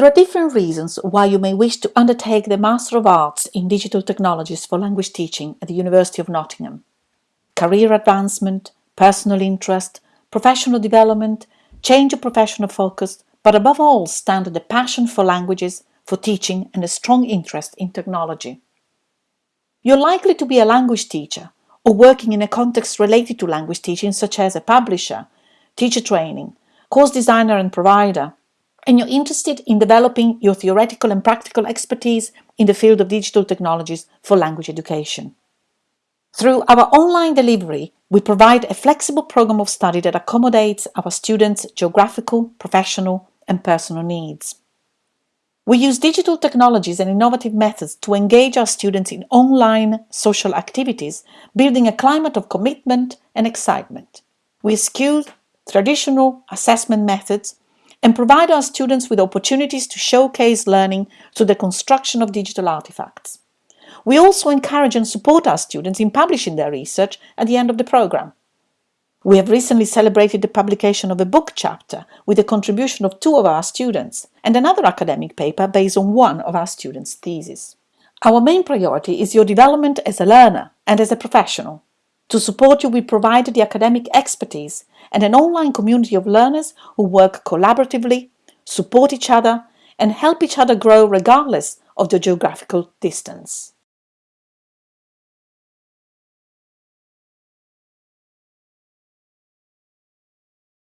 There are different reasons why you may wish to undertake the Master of Arts in Digital Technologies for Language Teaching at the University of Nottingham. Career advancement, personal interest, professional development, change of professional focus, but above all stand the passion for languages, for teaching and a strong interest in technology. You're likely to be a language teacher or working in a context related to language teaching such as a publisher, teacher training, course designer and provider, and you're interested in developing your theoretical and practical expertise in the field of digital technologies for language education. Through our online delivery, we provide a flexible program of study that accommodates our students' geographical, professional and personal needs. We use digital technologies and innovative methods to engage our students in online social activities, building a climate of commitment and excitement. We eschew traditional assessment methods and provide our students with opportunities to showcase learning through the construction of digital artifacts. We also encourage and support our students in publishing their research at the end of the programme. We have recently celebrated the publication of a book chapter with the contribution of two of our students and another academic paper based on one of our students' theses. Our main priority is your development as a learner and as a professional. To support you, we provide the academic expertise and an online community of learners who work collaboratively, support each other and help each other grow regardless of the geographical distance.